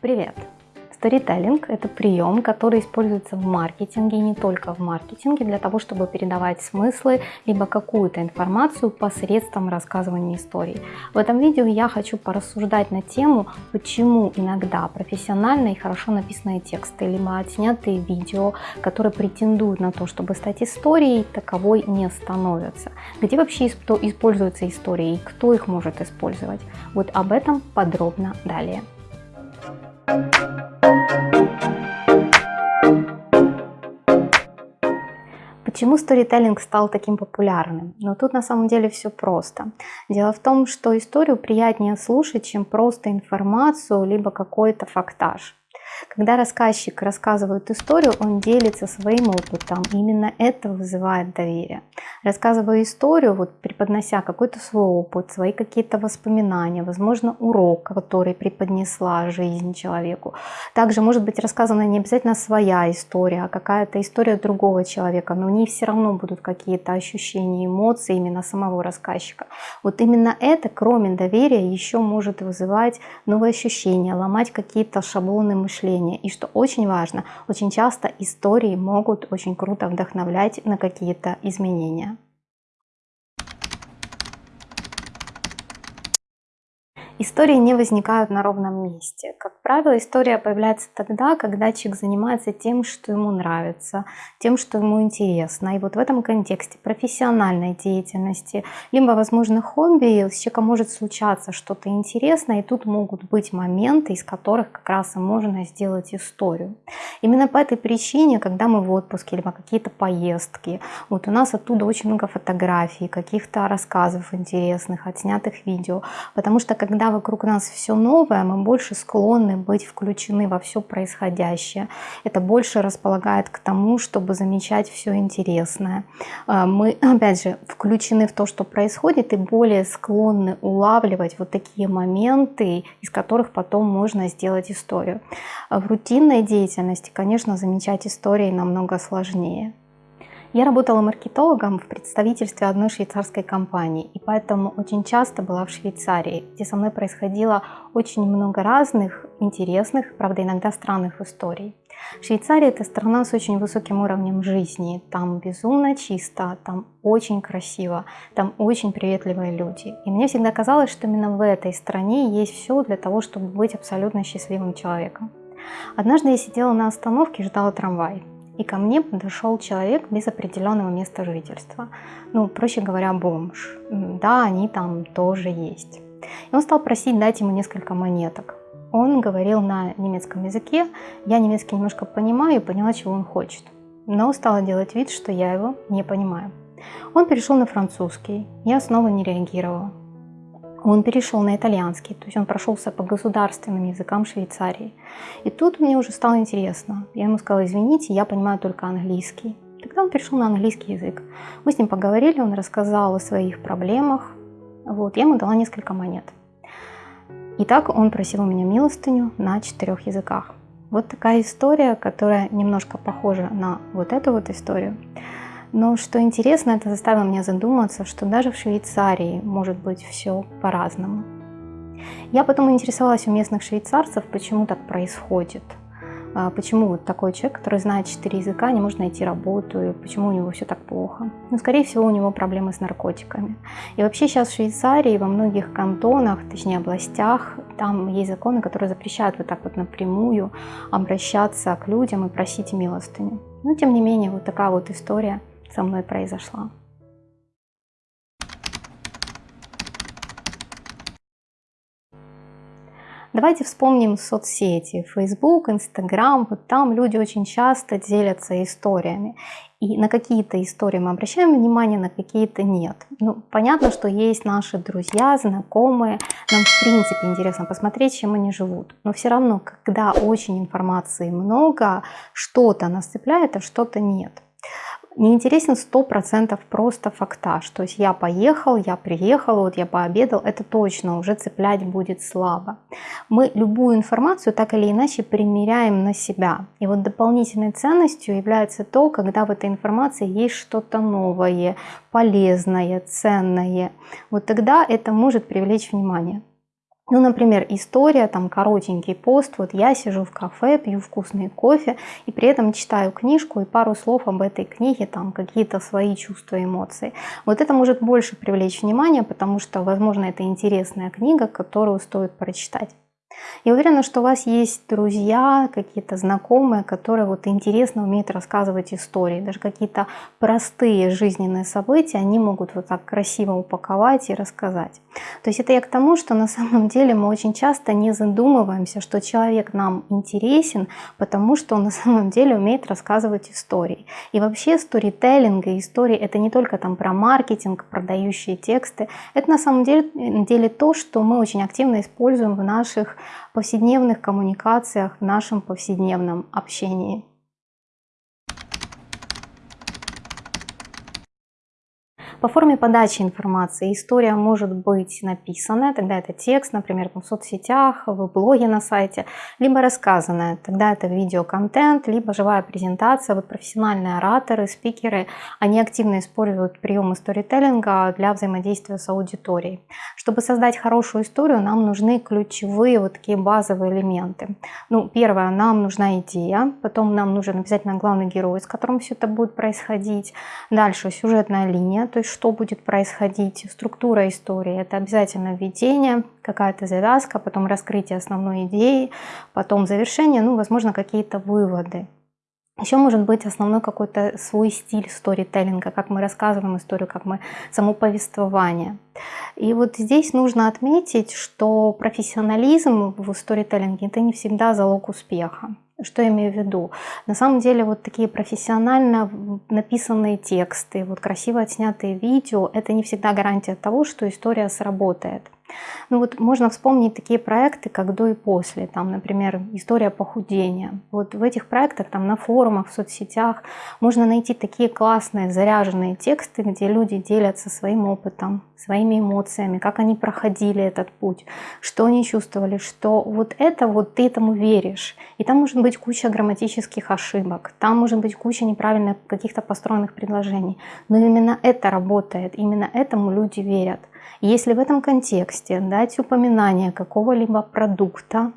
Привет! Сторителлинг – это прием, который используется в маркетинге, и не только в маркетинге, для того, чтобы передавать смыслы, либо какую-то информацию посредством рассказывания историй. В этом видео я хочу порассуждать на тему, почему иногда профессиональные и хорошо написанные тексты, либо отснятые видео, которые претендуют на то, чтобы стать историей, таковой не становятся. Где вообще используются истории и кто их может использовать? Вот об этом подробно далее. Почему сторителлинг стал таким популярным? Но тут на самом деле все просто. Дело в том, что историю приятнее слушать, чем просто информацию, либо какой-то фактаж. Когда рассказчик рассказывает историю, он делится своим опытом. Именно это вызывает доверие. Рассказывая историю, вот преподнося какой-то свой опыт, свои какие-то воспоминания, возможно, урок, который преподнесла жизнь человеку. Также может быть рассказана не обязательно своя история, а какая-то история другого человека, но в ней все равно будут какие-то ощущения, эмоции именно самого рассказчика. Вот именно это, кроме доверия, еще может вызывать новые ощущения, ломать какие-то шаблоны мышления мышления. И что очень важно, очень часто истории могут очень круто вдохновлять на какие-то изменения. Истории не возникают на ровном месте. Как правило, история появляется тогда, когда человек занимается тем, что ему нравится, тем, что ему интересно. И вот в этом контексте профессиональной деятельности, либо, возможно, хобби, с человеком может случаться что-то интересное, и тут могут быть моменты, из которых как раз и можно сделать историю. Именно по этой причине, когда мы в отпуске, либо какие-то поездки, вот у нас оттуда очень много фотографий, каких-то рассказов интересных, отснятых видео, потому что когда вокруг нас все новое, мы больше склонны быть включены во все происходящее. Это больше располагает к тому, чтобы замечать все интересное. А, мы, опять же, включены в то, что происходит, и более склонны улавливать вот такие моменты, из которых потом можно сделать историю. В рутинной деятельности, конечно, замечать истории намного сложнее. Я работала маркетологом в представительстве одной швейцарской компании, и поэтому очень часто была в Швейцарии, где со мной происходило очень много разных, интересных, правда иногда странных историй. Швейцария – это страна с очень высоким уровнем жизни, там безумно чисто, там очень красиво, там очень приветливые люди. И мне всегда казалось, что именно в этой стране есть все для того, чтобы быть абсолютно счастливым человеком. Однажды я сидела на остановке и ждала трамвай и ко мне подошел человек без определенного места жительства. Ну, проще говоря, бомж. Да, они там тоже есть. И он стал просить дать ему несколько монеток. Он говорил на немецком языке, я немецкий немножко понимаю и поняла, чего он хочет. Но стала делать вид, что я его не понимаю. Он перешел на французский, я снова не реагировала он перешел на итальянский, то есть он прошелся по государственным языкам Швейцарии. И тут мне уже стало интересно. Я ему сказала, извините, я понимаю только английский. Тогда он перешел на английский язык. Мы с ним поговорили, он рассказал о своих проблемах. Вот, я ему дала несколько монет. И так он просил у меня милостыню на четырех языках. Вот такая история, которая немножко похожа на вот эту вот историю. Но что интересно, это заставило меня задуматься, что даже в Швейцарии может быть все по-разному. Я потом интересовалась у местных швейцарцев, почему так происходит. А, почему вот такой человек, который знает четыре языка, не может найти работу, и почему у него все так плохо? Ну, скорее всего, у него проблемы с наркотиками. И вообще сейчас в Швейцарии во многих кантонах, точнее областях, там есть законы, которые запрещают вот так вот напрямую обращаться к людям и просить милостыню. Но тем не менее, вот такая вот история со мной произошла. Давайте вспомним соцсети, Facebook, Instagram, вот там люди очень часто делятся историями. И на какие-то истории мы обращаем внимание, на какие-то нет. Ну, понятно, что есть наши друзья, знакомые, нам в принципе интересно посмотреть, чем они живут. Но все равно, когда очень информации много, что-то нас цепляет, а что-то нет не интересен 100% просто фактаж. То есть я поехал, я приехал, вот я пообедал, это точно уже цеплять будет слабо. Мы любую информацию так или иначе примеряем на себя. И вот дополнительной ценностью является то, когда в этой информации есть что-то новое, полезное, ценное. Вот тогда это может привлечь внимание. Ну, например, история, там коротенький пост, вот я сижу в кафе, пью вкусный кофе и при этом читаю книжку и пару слов об этой книге, там какие-то свои чувства, эмоции. Вот это может больше привлечь внимание, потому что, возможно, это интересная книга, которую стоит прочитать. Я уверена, что у вас есть друзья, какие-то знакомые, которые вот интересно умеют рассказывать истории. Даже какие-то простые жизненные события они могут вот так красиво упаковать и рассказать. То есть это я к тому, что на самом деле мы очень часто не задумываемся, что человек нам интересен, потому что он на самом деле умеет рассказывать истории. И вообще сторителлинг и истории это не только там про маркетинг, продающие тексты. Это на самом деле, деле то, что мы очень активно используем в наших повседневных коммуникациях, в нашем повседневном общении. По форме подачи информации история может быть написанная, тогда это текст, например, в соцсетях, в блоге на сайте, либо рассказанная, тогда это видеоконтент, либо живая презентация. Вот профессиональные ораторы, спикеры, они активно используют приемы сторителлинга для взаимодействия с аудиторией. Чтобы создать хорошую историю, нам нужны ключевые вот такие базовые элементы. Ну, первое, нам нужна идея, потом нам нужен обязательно главный герой, с которым все это будет происходить. Дальше сюжетная линия, то есть что будет происходить, структура истории. Это обязательно введение, какая-то завязка, потом раскрытие основной идеи, потом завершение, ну, возможно, какие-то выводы. Еще может быть основной какой-то свой стиль сторителлинга, как мы рассказываем историю, как мы само повествование. И вот здесь нужно отметить, что профессионализм в сторителлинге это не всегда залог успеха. Что я имею в виду? На самом деле вот такие профессионально написанные тексты, вот красиво отснятые видео, это не всегда гарантия того, что история сработает. Ну вот можно вспомнить такие проекты, как до и после. Там, например, история похудения. Вот в этих проектах, там на форумах, в соцсетях можно найти такие классные заряженные тексты, где люди делятся своим опытом, своими эмоциями, как они проходили этот путь, что они чувствовали, что вот это вот ты этому веришь. И там может быть куча грамматических ошибок, там может быть куча неправильных каких-то построенных предложений. Но именно это работает, именно этому люди верят. Если в этом контексте дать упоминание какого-либо продукта,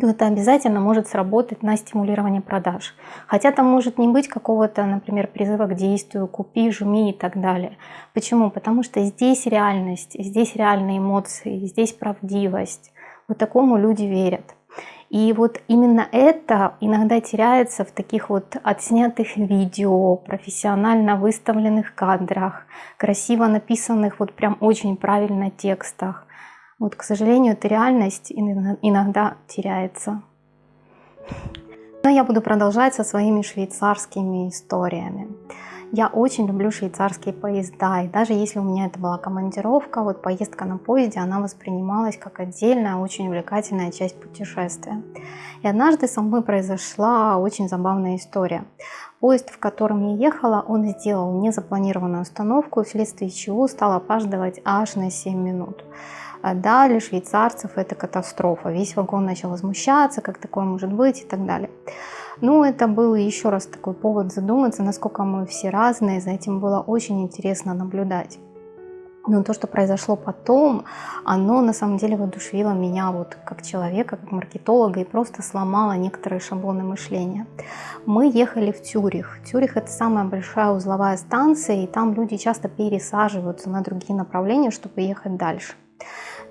то это обязательно может сработать на стимулирование продаж. Хотя там может не быть какого-то, например, призыва к действию, купи, жми и так далее. Почему? Потому что здесь реальность, здесь реальные эмоции, здесь правдивость. Вот такому люди верят. И вот именно это иногда теряется в таких вот отснятых видео, профессионально выставленных кадрах, красиво написанных вот прям очень правильно текстах. Вот, к сожалению, эта реальность иногда теряется. Но я буду продолжать со своими швейцарскими историями. Я очень люблю швейцарские поезда, и даже если у меня это была командировка, вот поездка на поезде, она воспринималась как отдельная, очень увлекательная часть путешествия. И однажды со мной произошла очень забавная история. Поезд, в котором я ехала, он сделал незапланированную остановку, вследствие чего стал опаздывать аж на 7 минут. А Далее швейцарцев это катастрофа. Весь вагон начал возмущаться, как такое может быть и так далее. Ну, это был еще раз такой повод задуматься, насколько мы все разные, за этим было очень интересно наблюдать. Но то, что произошло потом, оно на самом деле воодушевило меня вот как человека, как маркетолога и просто сломало некоторые шаблоны мышления. Мы ехали в Тюрих. Тюрих это самая большая узловая станция, и там люди часто пересаживаются на другие направления, чтобы ехать дальше.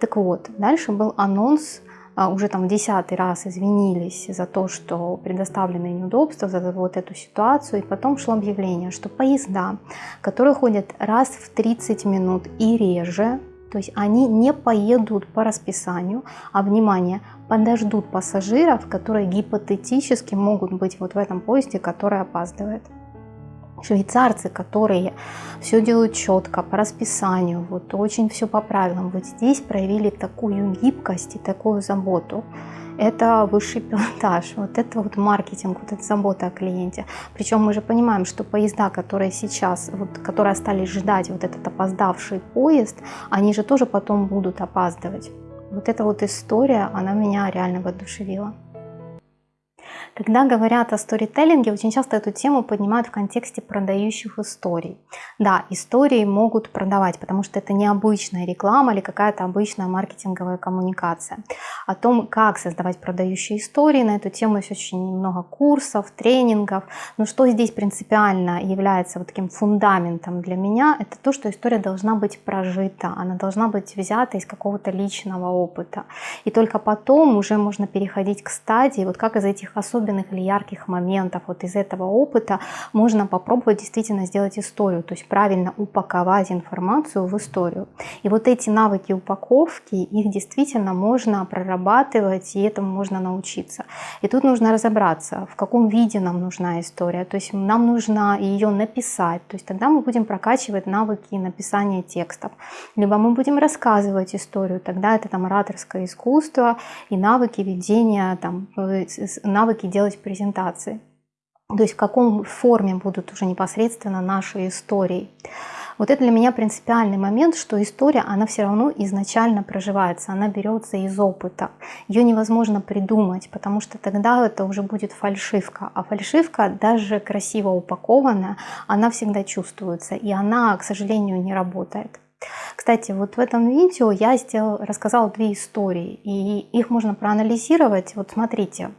Так вот, дальше был анонс а, уже там в десятый раз извинились за то, что предоставлены неудобства, за вот эту ситуацию. И потом шло объявление, что поезда, которые ходят раз в 30 минут и реже, то есть они не поедут по расписанию, а, внимание, подождут пассажиров, которые гипотетически могут быть вот в этом поезде, который опаздывает швейцарцы, которые все делают четко, по расписанию, вот очень все по правилам, вот здесь проявили такую гибкость и такую заботу. Это высший пилотаж, вот это вот маркетинг, вот эта забота о клиенте. Причем мы же понимаем, что поезда, которые сейчас, вот, которые остались ждать вот этот опоздавший поезд, они же тоже потом будут опаздывать. Вот эта вот история, она меня реально воодушевила. Когда говорят о сторителлинге, очень часто эту тему поднимают в контексте продающих историй. Да, истории могут продавать, потому что это необычная реклама или какая-то обычная маркетинговая коммуникация. О том, как создавать продающие истории, на эту тему есть очень много курсов, тренингов. Но что здесь принципиально является вот таким фундаментом для меня, это то, что история должна быть прожита, она должна быть взята из какого-то личного опыта. И только потом уже можно переходить к стадии, вот как из этих особенных или ярких моментов, вот из этого опыта можно попробовать действительно сделать историю, то есть правильно упаковать информацию в историю. И вот эти навыки упаковки, их действительно можно прорабатывать, и этому можно научиться. И тут нужно разобраться, в каком виде нам нужна история, то есть нам нужно ее написать, то есть тогда мы будем прокачивать навыки написания текстов, либо мы будем рассказывать историю, тогда это там ораторское искусство и навыки ведения, там, э, навыки делать презентации. То есть в каком форме будут уже непосредственно наши истории. Вот это для меня принципиальный момент, что история, она все равно изначально проживается, она берется из опыта. Ее невозможно придумать, потому что тогда это уже будет фальшивка. А фальшивка, даже красиво упакованная, она всегда чувствуется, и она, к сожалению, не работает. Кстати, вот в этом видео я сделал, рассказала две истории, и их можно проанализировать. Вот смотрите,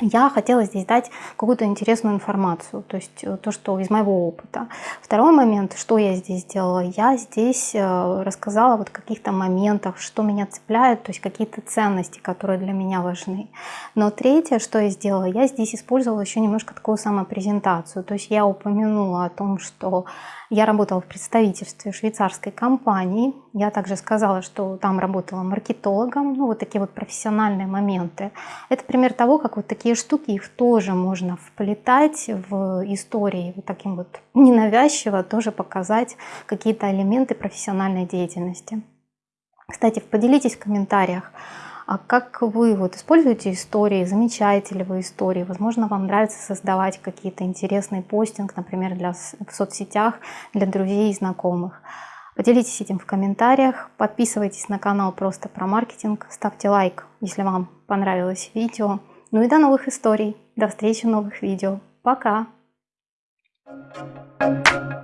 я хотела здесь дать какую-то интересную информацию, то есть э, то, что из моего опыта. Второй момент, что я здесь сделала, я здесь э, рассказала вот каких-то моментах, что меня цепляет, то есть какие-то ценности, которые для меня важны. Но третье, что я сделала, я здесь использовала еще немножко такую самопрезентацию, то есть я упомянула о том, что я работала в представительстве швейцарской компании. Я также сказала, что там работала маркетологом. Ну, вот такие вот профессиональные моменты. Это пример того, как вот такие штуки, их тоже можно вплетать в истории. Вот таким вот ненавязчиво тоже показать какие-то элементы профессиональной деятельности. Кстати, поделитесь в комментариях, а как вы вот используете истории, замечаете ли вы истории? Возможно, вам нравится создавать какие-то интересные постинг, например, для, в соцсетях для друзей и знакомых. Поделитесь этим в комментариях, подписывайтесь на канал просто про маркетинг, ставьте лайк, если вам понравилось видео. Ну и до новых историй. До встречи в новых видео. Пока! Thank you.